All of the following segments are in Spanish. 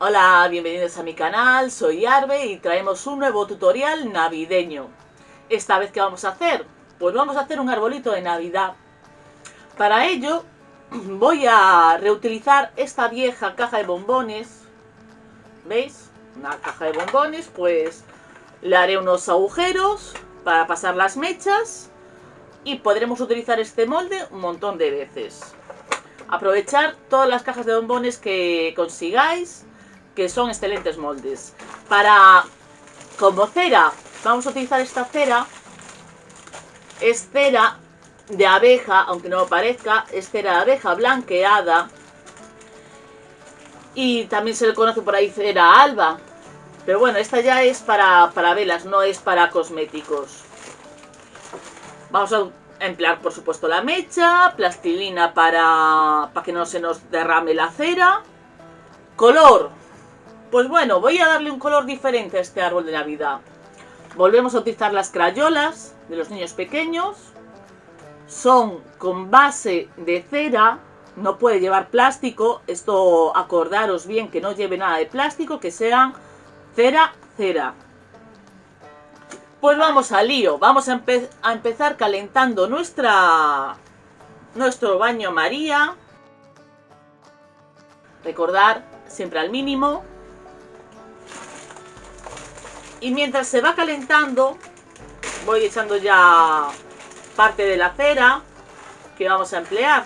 Hola, bienvenidos a mi canal, soy Arbe y traemos un nuevo tutorial navideño. Esta vez, ¿qué vamos a hacer? Pues vamos a hacer un arbolito de Navidad. Para ello, voy a reutilizar esta vieja caja de bombones. ¿Veis? Una caja de bombones, pues le haré unos agujeros para pasar las mechas y podremos utilizar este molde un montón de veces. Aprovechar todas las cajas de bombones que consigáis, que son excelentes moldes. Para, como cera, vamos a utilizar esta cera. Es cera de abeja, aunque no parezca, es cera de abeja blanqueada. Y también se le conoce por ahí cera alba. Pero bueno, esta ya es para, para velas, no es para cosméticos. Vamos a emplear, por supuesto, la mecha, plastilina para, para que no se nos derrame la cera. Color. Pues bueno, voy a darle un color diferente a este árbol de Navidad. Volvemos a utilizar las crayolas de los niños pequeños. Son con base de cera, no puede llevar plástico. Esto acordaros bien que no lleve nada de plástico, que sean cera, cera. Pues vamos al lío, vamos a, a, empezar calentando nuestra, nuestro baño María. Recordar siempre al mínimo. Y mientras se va calentando, voy echando ya parte de la cera que vamos a emplear.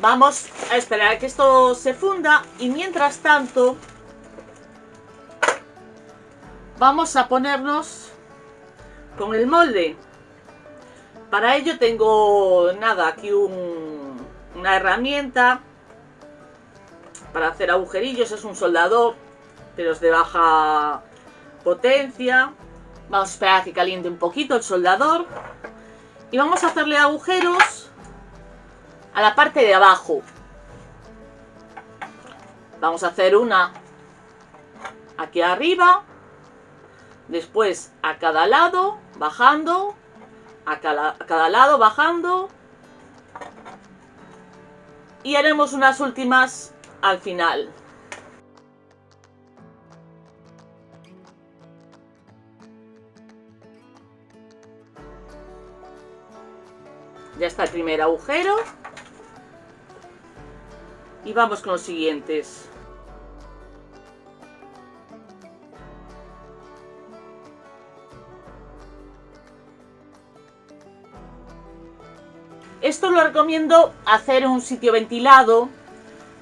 Vamos a esperar a que esto se funda y mientras tanto vamos a ponernos con el molde. Para ello tengo, nada, aquí una herramienta para hacer agujerillos. Es un soldador, pero es de baja potencia. Vamos a esperar a que caliente un poquito el soldador. Y vamos a hacerle agujeros a la parte de abajo. Vamos a hacer una aquí arriba Después a cada lado, bajando, a cada, a cada lado, bajando. Y haremos unas últimas al final. Ya está el primer agujero. Y vamos con los siguientes. Esto lo recomiendo hacer en un sitio ventilado,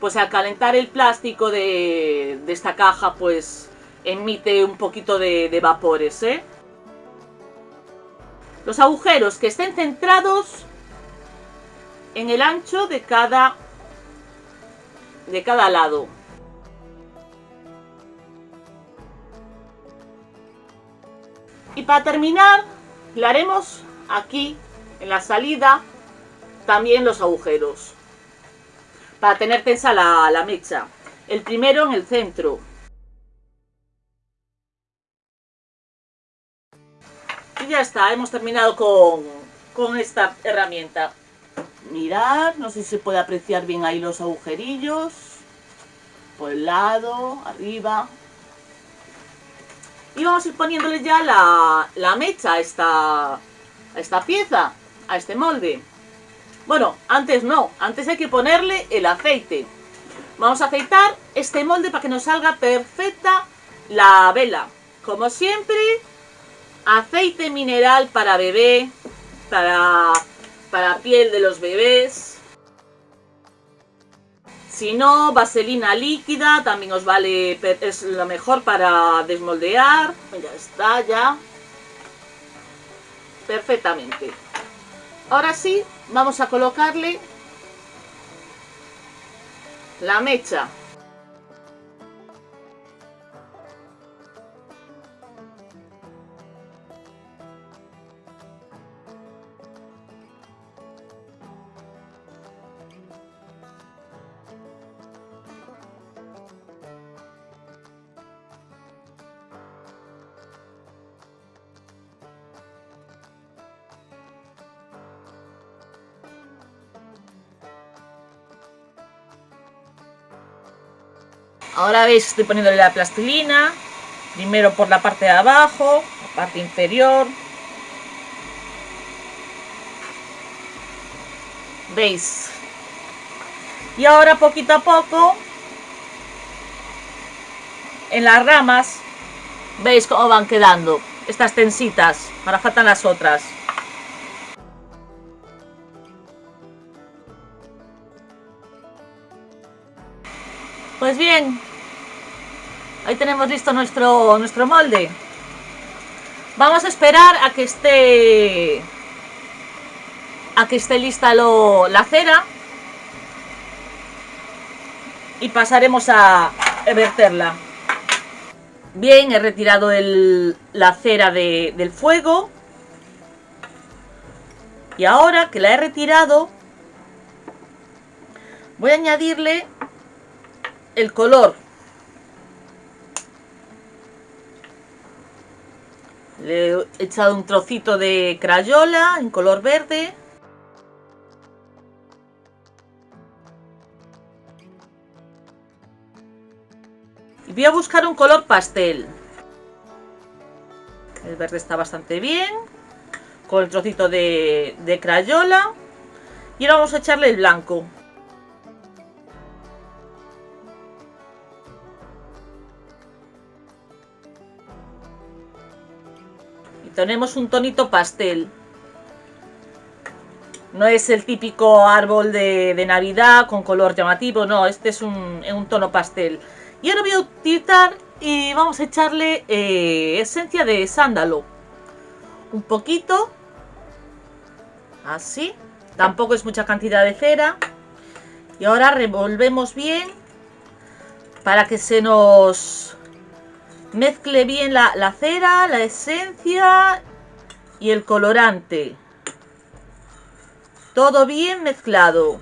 pues al calentar el plástico de, esta caja, pues emite un poquito de, vapores, ¿eh? Los agujeros que estén centrados en el ancho de cada, de cada lado. Y para terminar, le haremos aquí, en la salida, también los agujeros para tener tensa la, mecha. El primero en el centro. Y ya está, hemos terminado con, con esta herramienta. Mirad, no sé si se puede apreciar bien ahí los agujerillos. Por el lado, arriba. Y vamos a ir poniéndole ya la, la mecha esta, a esta pieza, a este molde. Bueno, antes no, antes hay que ponerle el aceite. Vamos a aceitar este molde para que nos salga perfecta la vela. Como siempre, aceite mineral para bebé, para, para piel de los bebés. Si no, vaselina líquida, también os vale, es lo mejor para desmoldear. Ya está, ya. Perfectamente. Ahora sí, vamos a colocarle la mecha Ahora veis estoy poniéndole la plastilina. Primero por la parte de abajo, la parte inferior. ¿Veis? Y ahora poquito a poco, en las ramas, veis cómo van quedando estas tensitas. Ahora faltan las otras. Pues bien, ahí tenemos listo nuestro, nuestro molde. Vamos a esperar a que esté a que esté lista lo, la cera y pasaremos a verterla. Bien, he retirado el, la cera de, del fuego y ahora que la he retirado voy a añadirle el color. Le he echado un trocito de crayola en color verde. Y voy a buscar un color pastel. El verde está bastante bien. Con el trocito de, de crayola. Y ahora vamos a echarle el blanco. Tenemos un tonito pastel. No es el típico árbol de, Navidad con color llamativo, no, este es un, tono pastel. Y ahora voy a utilizar y vamos a echarle eh, esencia de sándalo. Un poquito. Así. Tampoco es mucha cantidad de cera. Y ahora revolvemos bien para que se nos Mezcle bien la, cera, la esencia y el colorante. Todo bien mezclado.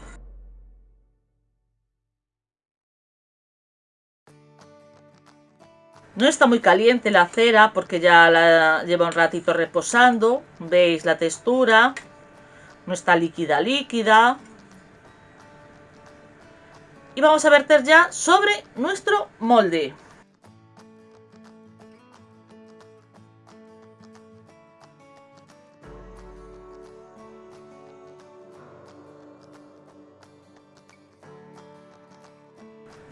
No está muy caliente la cera porque ya la lleva un ratito reposando. Veis la textura. No está líquida, líquida. Y vamos a verter ya sobre nuestro molde.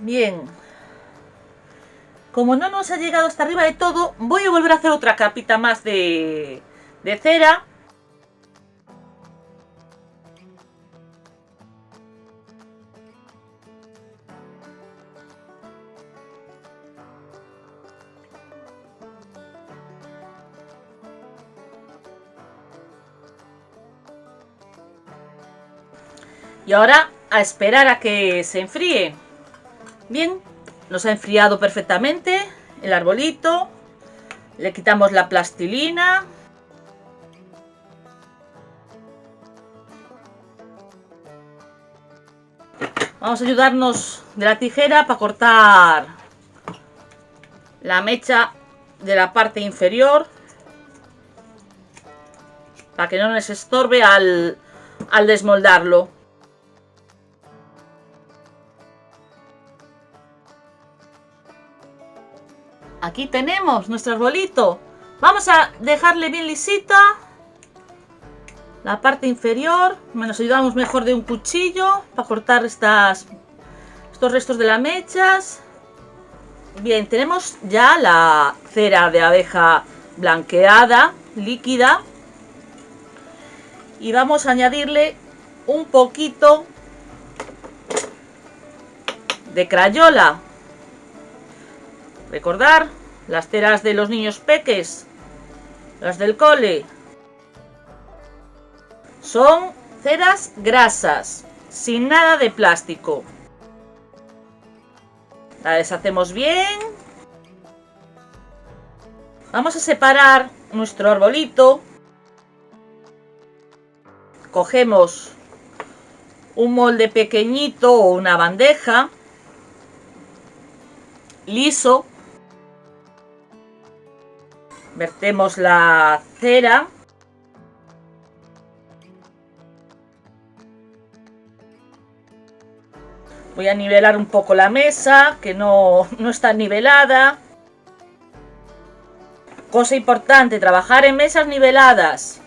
Bien. Como no nos ha llegado hasta arriba de todo, voy a volver a hacer otra capita más de, cera. Y ahora a esperar a que se enfríe. Bien, nos ha enfriado perfectamente el arbolito. Le quitamos la plastilina. Vamos a ayudarnos de la tijera para cortar la mecha de la parte inferior. Para que no nos estorbe al, al desmoldarlo. Aquí tenemos nuestro arbolito. Vamos a dejarle bien lisita la parte inferior. Nos ayudamos mejor de un cuchillo para cortar estos restos de las mechas. Bien, tenemos ya la cera de abeja blanqueada, líquida. Y vamos a añadirle un poquito de crayola. Recordar las ceras de los niños peques, las del cole, son ceras grasas, sin nada de plástico. La deshacemos bien. Vamos a separar nuestro arbolito. Cogemos un molde pequeñito o una bandeja liso vertemos la cera Voy a nivelar un poco la mesa, que no, no está nivelada. Cosa importante, trabajar en mesas niveladas.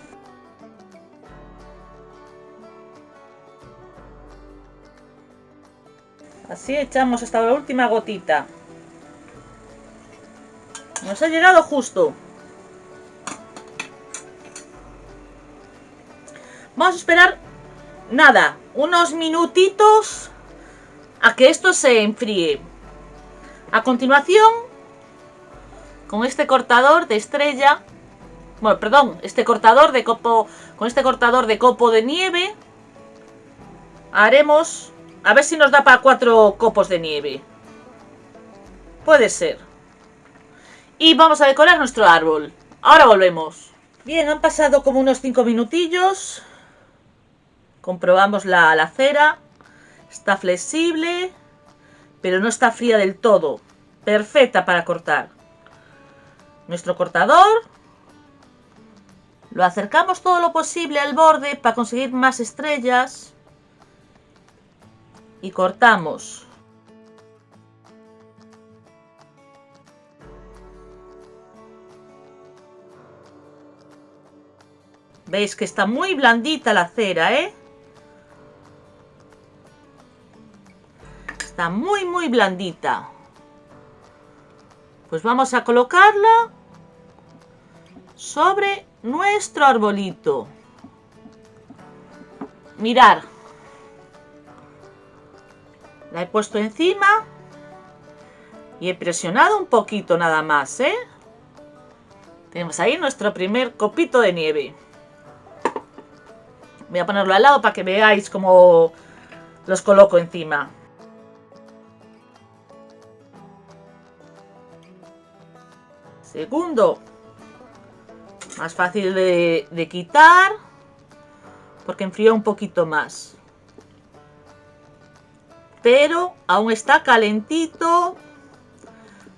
Así echamos hasta la última gotita. Nos ha llegado justo. Vamos a esperar, nada, unos minutitos a que esto se enfríe. A continuación, con este cortador de estrella, bueno, perdón, este cortador de copo, con este cortador de copo de nieve, haremos, a ver si nos da para cuatro copos de nieve. Puede ser y vamos a decorar nuestro árbol. Ahora volvemos. Bien, han pasado como unos 5 minutillos. Comprobamos la, la cera. Está flexible, pero no está fría del todo. Perfecta para cortar. Nuestro cortador. Lo acercamos todo lo posible al borde para conseguir más estrellas. Y cortamos. Veis que está muy blandita la cera, ¿eh? Muy, muy blandita. Pues vamos a colocarla sobre nuestro arbolito. Mirar. La he puesto encima y he presionado un poquito nada más, ¿eh? Tenemos ahí nuestro primer copito de nieve. Voy a ponerlo al lado para que veáis cómo los coloco encima. Segundo, más fácil de, quitar porque enfría un poquito más. Pero aún está calentito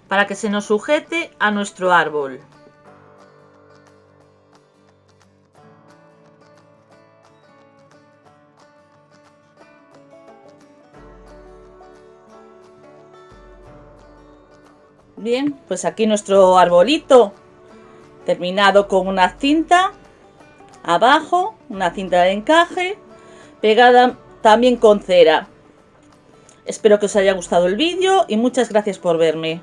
para que se nos sujete a nuestro árbol. Bien, pues aquí nuestro arbolito terminado con una cinta abajo, una cinta de encaje, pegada también con cera. Espero que os haya gustado el vídeo y muchas gracias por verme.